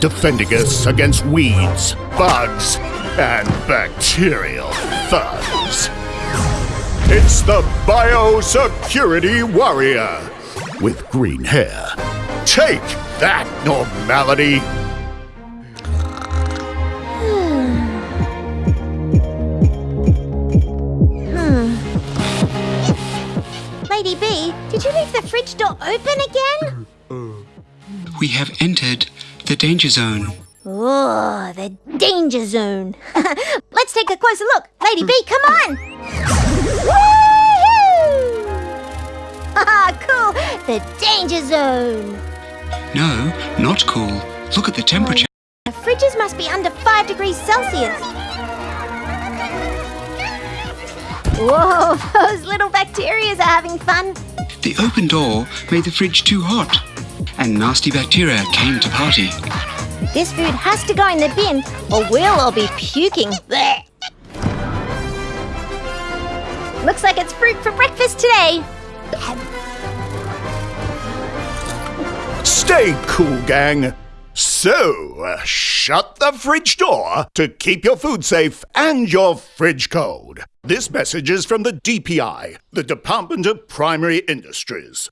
defending us against weeds, bugs, and bacterial thugs. It's the Biosecurity Warrior with green hair. Take that, normality! Hmm. Hmm. Lady B, did you leave the fridge door open again? We have entered the danger zone. Oh, the danger zone. Let's take a closer look. Lady B, come on! Woohoo! Ah, cool! The danger zone. No, not cool. Look at the temperature. The fridges must be under 5 degrees Celsius. Whoa, those little bacterias are having fun. The open door made the fridge too hot, and nasty bacteria came to party. This food has to go in the bin or we'll all be puking. Blech. Looks like it's fruit for breakfast today. Stay cool, gang. So, uh, shut the fridge door to keep your food safe and your fridge cold. This message is from the DPI, the Department of Primary Industries.